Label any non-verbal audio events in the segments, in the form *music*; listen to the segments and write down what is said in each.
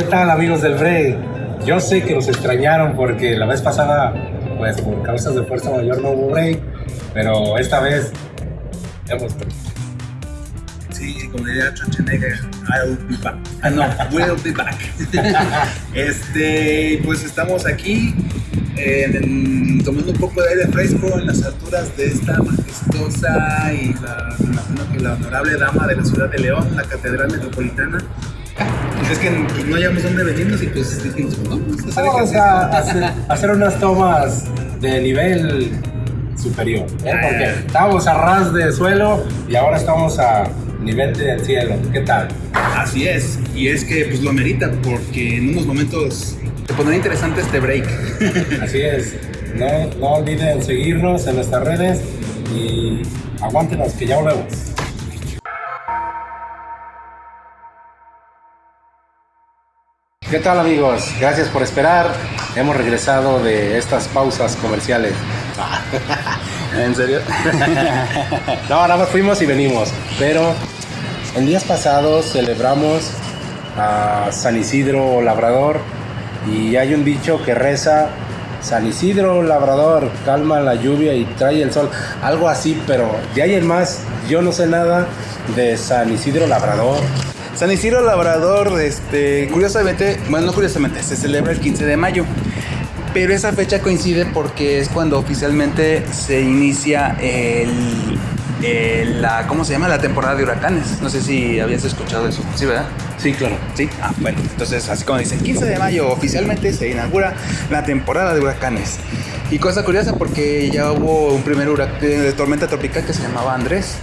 ¿Qué tal amigos del break? Yo sé que los extrañaron porque la vez pasada, pues por causas de fuerza mayor no hubo break, pero esta vez hemos... Sí, como diría Schwarzenegger, I'll be back. Ah, no, we'll be back. *laughs* este, pues estamos aquí en el- tomando un poco de aire fresco en las alturas de esta majestuosa y la, que la honorable dama de la ciudad de León, la Catedral Metropolitana. Pues es que pues, no hayamos dónde venirnos y pues no, a hacer Vamos ejercicio. a hacer, hacer unas tomas de nivel superior, ¿eh? porque estábamos a ras de suelo y ahora estamos a nivel del cielo. ¿Qué tal? Así es, y es que pues lo amerita porque en unos momentos se pondrá interesante este break. *laughs* Así es. No, no olviden seguirnos en nuestras redes y aguántenos que ya volvemos. ¿Qué tal amigos? Gracias por esperar. Hemos regresado de estas pausas comerciales. *laughs* ¿En serio? *laughs* No, nada más fuimos y venimos. Pero en días pasados celebramos a San Isidro Labrador y hay un dicho que reza San Isidro Labrador, calma la lluvia y trae el sol. Algo así, pero de ahí en más, yo no sé nada de San Isidro Labrador. San Isidro Labrador, este, curiosamente, bueno, no curiosamente, se celebra el 15 de mayo. Pero esa fecha coincide porque es cuando oficialmente se inicia el, el- la, ¿cómo se llama? La temporada de huracanes. No sé si habías escuchado eso. Sí, ¿verdad? Sí, claro. Sí, ah, bueno, entonces así como dicen, 15 de mayo oficialmente se inaugura la temporada de huracanes. Y cosa curiosa porque ya hubo un primer huracán de tormenta tropical que se llamaba Andrés.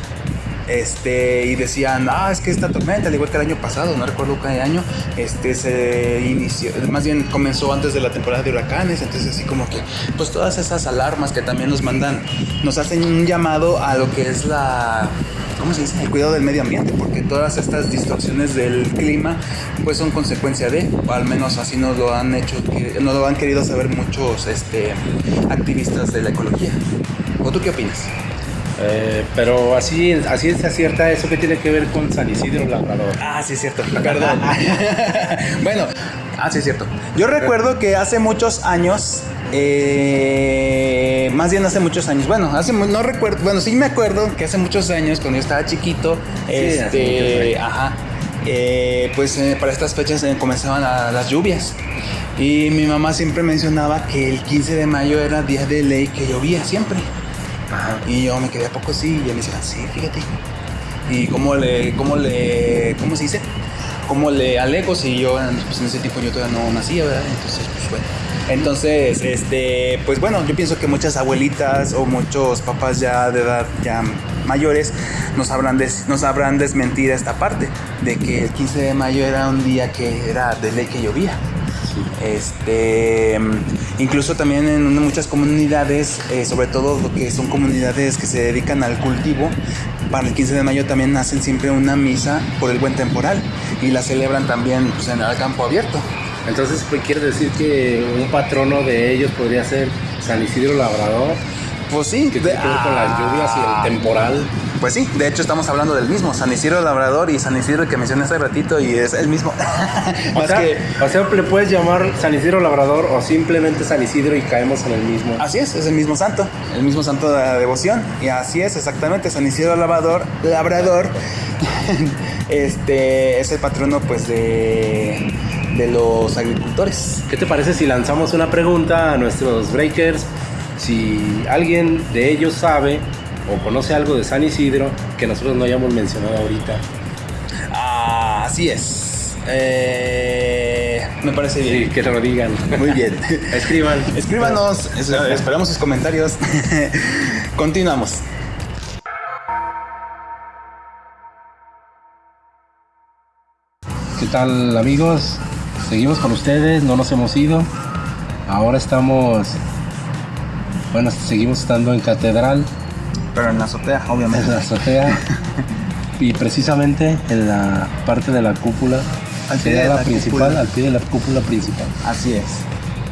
Este, y decían, ah, es que esta tormenta, al igual que el año pasado, no recuerdo qué año, este se inició, más bien comenzó antes de la temporada de huracanes, entonces así como que, pues todas esas alarmas que también nos mandan, nos hacen un llamado a lo que es la, ¿cómo se dice? El cuidado del medio ambiente, porque todas estas distorsiones del clima, pues son consecuencia de, o al menos así nos lo han hecho, nos lo han querido saber muchos, este, activistas de la ecología. ¿O tú qué opinas? Eh, pero así, así se acierta eso que tiene que ver con San Isidro Labrador. Ah, sí es cierto, *laughs* perdón. *laughs* bueno, ah, sí es cierto. Yo recuerdo que hace muchos años, eh, más bien hace muchos años, bueno, hace no recuerdo, bueno, sí me acuerdo que hace muchos años cuando yo estaba chiquito, este, ajá, eh, pues eh, para estas fechas comenzaban a- las lluvias. Y mi mamá siempre mencionaba que el 15 de mayo era día de ley que llovía siempre. Ajá. Y yo me quedé a poco sí, y me decía, sí, fíjate. Y cómo le, cómo le, ¿cómo se dice? Cómo le alego si yo, pues en ese tiempo yo todavía no nacía, ¿verdad? Entonces, pues bueno. Entonces, este, pues bueno, yo pienso que muchas abuelitas o muchos papás ya de edad ya mayores nos sabrán, des- nos sabrán desmentir esta parte de que el 15 de mayo era un día que era de ley que llovía. Este, incluso también en muchas comunidades, eh, sobre todo lo que son comunidades que se dedican al cultivo, para el 15 de mayo también hacen siempre una misa por el buen temporal y la celebran también pues, en el campo abierto. Entonces, pues, quiere decir que un patrono de ellos podría ser San Isidro Labrador, Pues sí, que tiene que ver con las lluvias y el temporal. Pues sí, de hecho estamos hablando del mismo, San Isidro Labrador y San Isidro que mencioné hace ratito y es el mismo. *laughs* O Más sea, que o sea, le puedes llamar San Isidro Labrador o simplemente San Isidro y caemos en el mismo. Así es, es el mismo santo, el mismo santo de la devoción. Y así es, exactamente, San Isidro Labrador, Labrador, *laughs* este es el patrono pues de, de los agricultores. ¿Qué te parece si lanzamos una pregunta a nuestros breakers? Si alguien de ellos sabe o conoce algo de San Isidro que nosotros no hayamos mencionado ahorita. Ah, así es. Eh, me parece Sí, bien. que lo digan. Muy bien. *laughs* Escriban. Escríbanos, es- esperamos sus comentarios. *laughs* Continuamos. ¿Qué tal amigos? Seguimos con ustedes, no nos hemos ido. Ahora estamos, bueno, seguimos estando en Catedral, Pero en la azotea, en obviamente. la azotea. *laughs* y precisamente en la parte de la cúpula, Al pie de la, la principal, cúpula. al pie de la cúpula principal. Así es.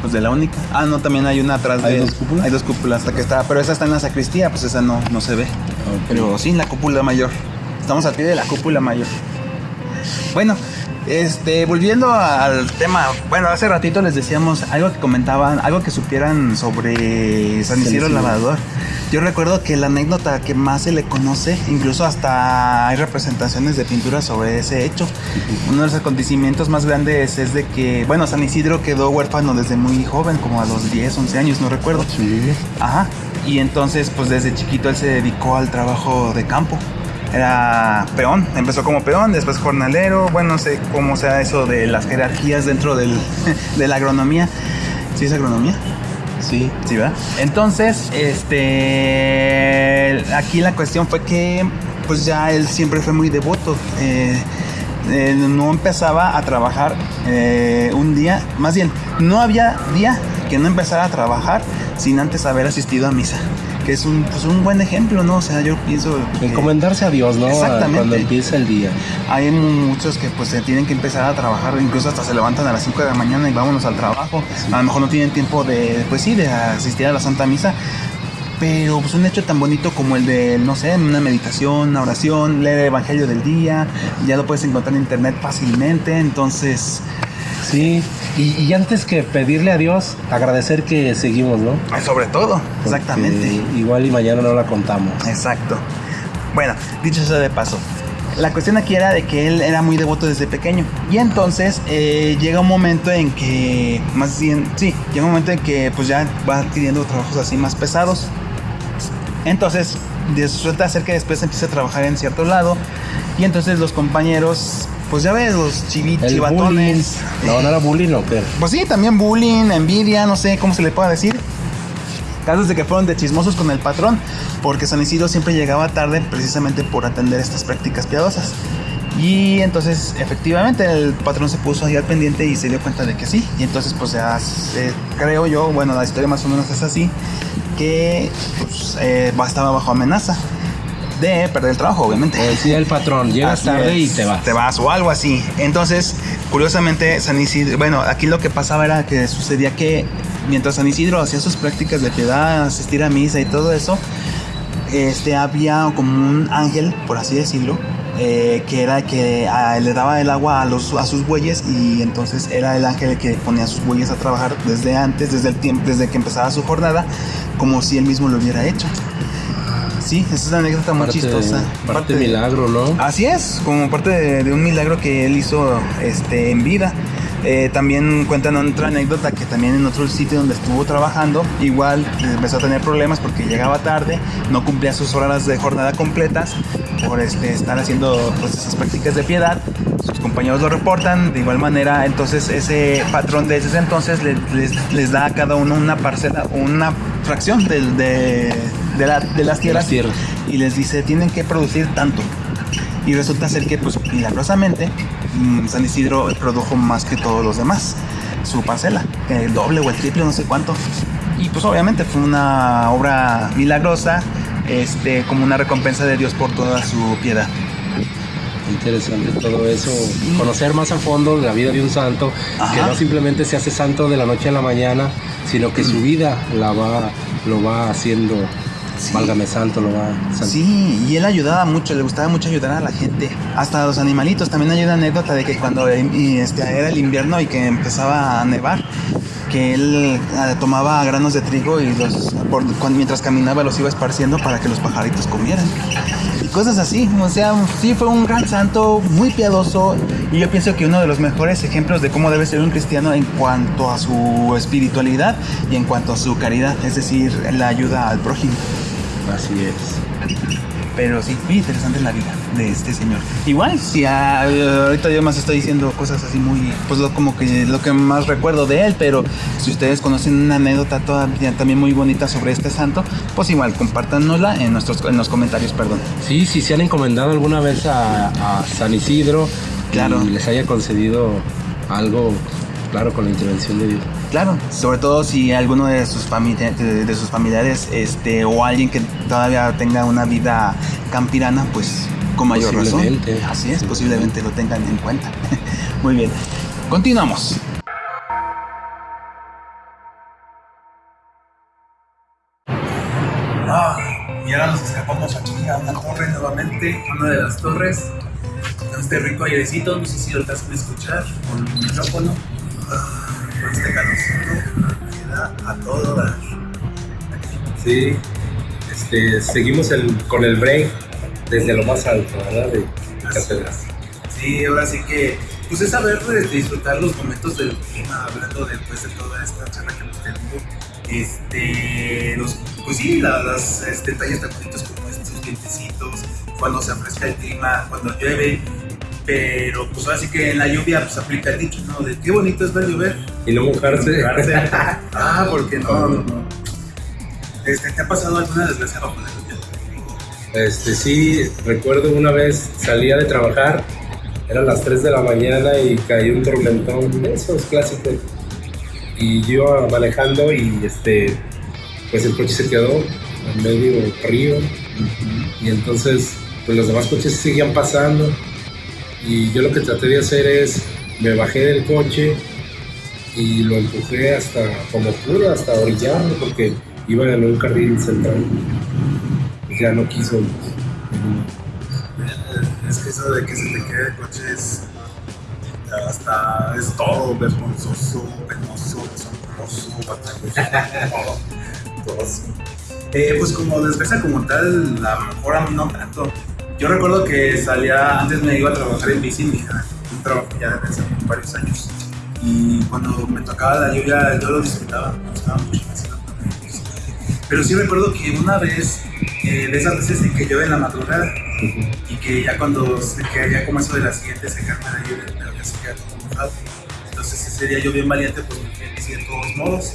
Pues de la única. Ah, no, también hay una atrás de ¿Hay dos cúpulas? Hay dos cúpulas, la que está, pero esa está en la sacristía, pues esa no, no se ve. Pero sí, la cúpula mayor. Estamos al pie de la cúpula mayor. Bueno, Este, volviendo al tema, bueno, hace ratito les decíamos algo que comentaban, algo que supieran sobre San Isidro Lavador. Yo recuerdo que la anécdota que más se le conoce, incluso hasta hay representaciones de pintura sobre ese hecho. Uno de los acontecimientos más grandes es de que, bueno, San Isidro quedó huérfano desde muy joven, como a los 10, 11 años, no recuerdo. Ajá. Y entonces, pues desde chiquito él se dedicó al trabajo de campo era peón, empezó como peón, después jornalero, bueno, no sé cómo sea eso de las jerarquías dentro del, *laughs* de la agronomía. ¿Sí es agronomía? Sí. Sí, ¿verdad? Entonces, este, aquí la cuestión fue que, pues ya él siempre fue muy devoto. Eh, eh, no empezaba a trabajar eh, un día, más bien, no había día que no empezara a trabajar sin antes haber asistido a misa que es un, pues un buen ejemplo, ¿no? O sea, yo pienso... Encomendarse a Dios, ¿no? Exactamente. Cuando empieza el día. Hay muchos que pues se tienen que empezar a trabajar, incluso hasta se levantan a las 5 de la mañana y vámonos al trabajo. A lo mejor no tienen tiempo de, pues sí, de asistir a la Santa Misa. Pero pues un hecho tan bonito como el de, no sé, una meditación, una oración, leer el Evangelio del día, ya lo puedes encontrar en internet fácilmente, entonces... Sí, y, antes que pedirle a Dios, agradecer que seguimos, ¿no? Sobre todo, exactamente. Igual y mañana no la contamos. Exacto. Bueno, dicho eso de paso, la cuestión aquí era de que él era muy devoto desde pequeño. Y entonces eh, llega un momento en que, más bien, sí, llega un momento en que pues ya va adquiriendo trabajos así más pesados. Entonces, resulta ser que después empieza a trabajar en cierto lado. Y entonces los compañeros pues ya ves, los chivitos, chivatones. No, no era bullying o qué. Pues sí, también bullying, envidia, no sé cómo se le pueda decir. Casos de que fueron de chismosos con el patrón, porque San Isidro siempre llegaba tarde precisamente por atender estas prácticas piadosas. Y entonces, efectivamente, el patrón se puso ahí al pendiente y se dio cuenta de que sí. Y entonces, pues ya creo yo, bueno, la historia más o menos es así, que pues, eh, estaba bajo amenaza de perder el trabajo, obviamente. Decía el patrón, llegas tarde y te vas. Te vas o algo así. Entonces, curiosamente, San Isidro, bueno, aquí lo que pasaba era que sucedía que mientras San Isidro hacía sus prácticas de piedad, asistir a misa y todo eso, este, había como un ángel, por así decirlo, eh, que era que le daba el agua a, los, a sus bueyes y entonces era el ángel que ponía a sus bueyes a trabajar desde antes, desde el tiempo, desde que empezaba su jornada, como si él mismo lo hubiera hecho. Sí, esa es una anécdota muy chistosa. Parte, de milagro, ¿no? Así es, como parte de, un milagro que él hizo este, en vida. Eh, también cuentan otra anécdota que también en otro sitio donde estuvo trabajando, igual empezó a tener problemas porque llegaba tarde, no cumplía sus horas de jornada completas por este, estar haciendo pues, esas prácticas de piedad. Sus compañeros lo reportan, de igual manera, entonces ese patrón de ese entonces les, les, da a cada uno una parcela, una fracción de de, las tierras, y les dice tienen que producir tanto. Y resulta ser que, pues milagrosamente, mm, San Isidro produjo más que todos los demás, su parcela, el doble o el triple, no sé cuánto. Y pues obviamente fue una obra milagrosa, este, como una recompensa de Dios por toda su piedad. Interesante todo eso, conocer más a fondo la vida de un santo, que no simplemente se hace santo de la noche a la mañana, sino que su vida la va, lo va haciendo Válgame santo, lo va. Sí, y él ayudaba mucho, le gustaba mucho ayudar a la gente, hasta a los animalitos. También hay una anécdota de que cuando este, era el invierno y que empezaba a nevar, que él eh, tomaba granos de trigo y los, mientras caminaba los iba esparciendo para que los pajaritos comieran. Cosas así, o sea, sí fue un gran santo, muy piadoso y yo pienso que uno de los mejores ejemplos de cómo debe ser un cristiano en cuanto a su espiritualidad y en cuanto a su caridad, es decir, la ayuda al prójimo. Así es. Pero sí, muy interesante la vida de este señor. Igual, si ahorita yo más estoy diciendo cosas así muy, pues lo, como que lo que más recuerdo de él, pero si ustedes conocen una anécdota todavía también muy bonita sobre este santo, pues igual compártanosla en nuestros en los comentarios, perdón. Sí, si se han encomendado alguna vez a, San Isidro, claro. y les haya concedido algo, claro, con la intervención de Dios. Claro, sobre todo si alguno de sus, de, sus familiares este, o alguien que todavía tenga una vida campirana, pues con mayor razón. Así es, posiblemente lo tengan en cuenta. *laughs* Muy bien, continuamos. Ah, y ahora nos escapamos aquí a una torre nuevamente, una de las torres con este rico airecito, no sé si lo a escuchar, con el micrófono, con este calorcito, que da a todo dar. Sí, este, seguimos el, con el break desde lo más alto, ¿verdad? De. Sí, ahora sí que, pues es saber pues, disfrutar los momentos del clima, hablando después de toda esta charla que hemos tenido. Este, los, pues sí, la- las este, detalles tan bonitos como estos vientecitos, cuando se afresca el clima, cuando llueve. Pero pues ahora sí que en la lluvia pues aplica el dicho, ¿no? De qué bonito es ver llover. Y no mojarse. *laughs* ah, porque no, no, no. Este, ¿Te ha pasado alguna desgracia bajo la lluvia? Este, sí, recuerdo una vez salía de trabajar, eran las 3 de la mañana y cayó un tormentón, de esos clásicos. Y yo iba manejando y este, pues el coche se quedó en medio del río. Y entonces, pues los demás coches seguían pasando. Y yo lo que traté de hacer es, me bajé del coche y lo empujé hasta, como pude, hasta orillarlo, porque iba en un carril central. Ya no quiso. Es que eso de que se te quede el coche es hasta es todo vergonzoso, penoso, asombroso, batalloso, todo, todo. Eh, pues como desgracia como tal, a lo mejor a mí no tanto. Yo recuerdo que salía, antes me iba a trabajar en bici, mi un trabajo ya desde hace varios años. Y cuando me tocaba la lluvia, yo lo disfrutaba, me gustaba mucho. Pero sí recuerdo que una vez, eh, de esas veces en que llueve en la madrugada, y que ya cuando se que ya como eso de la siguiente se calma la lluvia, pero ya se queda todo mojado. Entonces ese día yo bien valiente, pues me fui en bici de todos modos.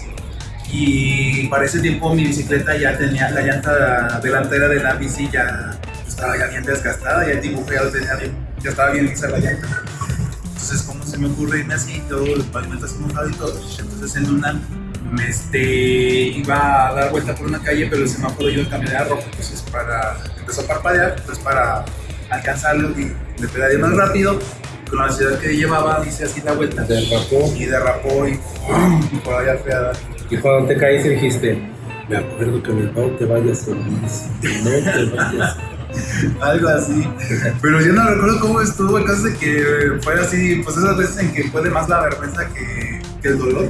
Y para ese tiempo mi bicicleta ya tenía la llanta delantera de la bici ya estaba ya bien desgastada, ya el dibujo ya tenía bien, ya estaba bien lisa la llanta. Entonces, ¿cómo se me ocurre irme así? Todo el pavimento así mojado y todo. Entonces, en una, este, iba a dar vuelta por una calle, pero el semáforo yo cambié a rojo. Entonces, para, empezó a parpadear, pues para alcanzarlo y me pedaleé más rápido. Con la velocidad que llevaba, hice así la vuelta. Derrapó. Y derrapó y, por allá fui a dar. Y cuando te caíste dijiste, me acuerdo que no te vayas bici, no te vayas. Algo así. Pero yo no recuerdo cómo estuvo. El caso de que fue así, pues esas veces en que puede más la vergüenza que, que el dolor.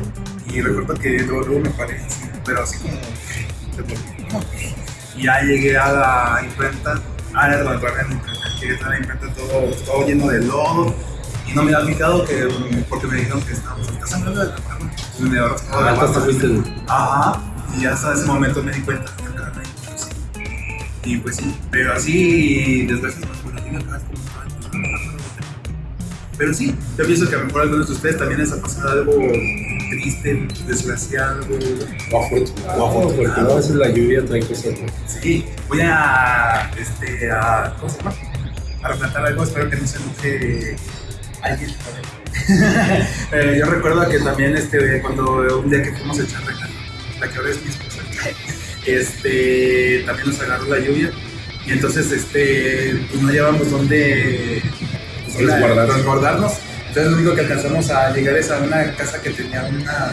Y recuerdo que luego, luego me paré así, pero así como. Y ya llegué a la imprenta. Ah, era la imprenta. Llegué a la imprenta todo, todo lleno de lodo. Y no me había fijado que, porque me dijeron que estábamos. ¿Estás hablando de la cámara? Entonces me había raspado la Ah, mano. Ajá, y hasta ese momento me di cuenta. mucho así. Y pues sí, pero así, desgracias, pues tiene acá como- Pero sí, yo pienso que a lo mejor a algunos de ustedes también les ha pasado algo triste, desgraciado. O afortunado, porque no, a veces la lluvia trae cosas. Sí, voy a, este, a, ¿cómo se llama? A replantar algo, espero que no se enoje alguien. *laughs* Eh, yo recuerdo que también, este, cuando un día que fuimos a echar la que ahora es mi esposa, *laughs* este, también nos agarró la lluvia y entonces, este, pues no llevamos dónde pues, Resguardarnos. Entonces lo único que alcanzamos a llegar es a una casa que tenía una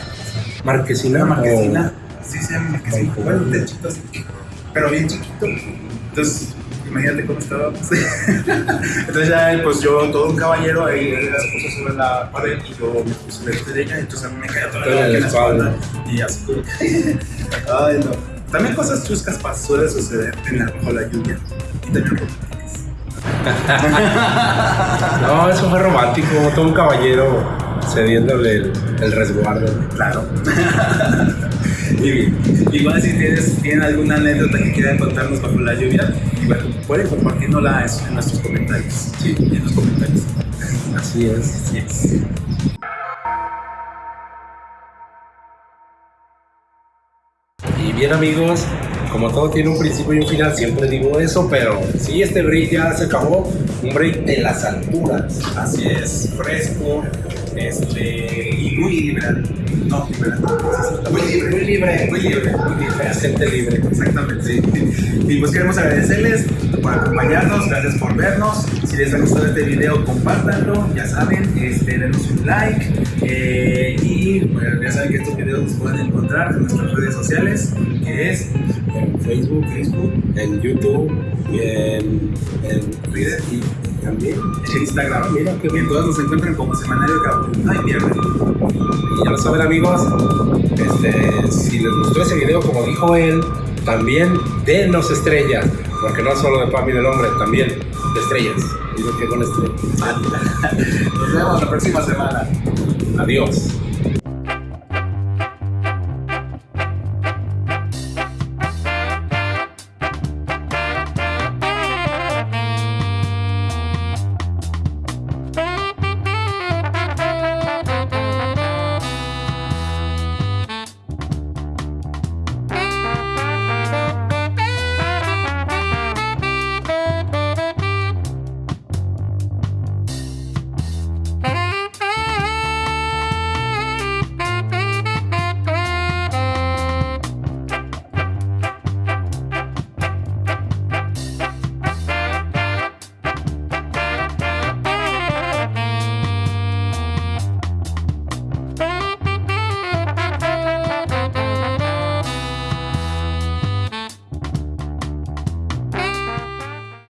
Marquesina. una o- marquesina. Sí, se llama marquesina. Ay, Bueno, joder. techito así, pero bien chiquito. Entonces, imagínate cómo estábamos. *laughs* Entonces ya, pues yo, todo un caballero, ahí él se puso sobre la pared y yo me puse delante de ella, entonces a mí me caía toda la la la espalda. Y así como *laughs* Ay, no. También cosas chuscas pas- suele suceder en la, bajo la lluvia. Y también. *laughs* No, eso fue romántico, todo un caballero cediéndole el, el resguardo. Claro. *laughs* y, igual si tienes, tienen alguna anécdota que quieran contarnos bajo la lluvia, igual pueden compartirnosla en nuestros comentarios. Sí. En los comentarios. Así es. Así es. Y bien amigos, como todo tiene un principio y un final, siempre digo eso, pero sí, este break ya se acabó, un break de las alturas. Así es, fresco, este, y muy liberal. No, liberal. Muy libre. Muy libre. Muy libre, muy libre. Gente libre. Exactamente. Y pues queremos agradecerles por acompañarnos, gracias por vernos. Si les ha gustado este video, compártanlo, ya saben, este, denos un like. eh, y pues, ya saben que estos videos los pueden encontrar en nuestras redes sociales, que es En Facebook, Facebook, en YouTube y en, en Twitter. y también. En Instagram, mira qué bien. Todos nos encuentran como Semanario Cabo. No hay pierde. Y ya lo saben amigos, este, si les gustó ese video como dijo él, también denos estrellas, porque no solo de Pami del hombre, también de estrellas. Digo que con estrellas. *laughs* Nos vemos la próxima semana. Adiós.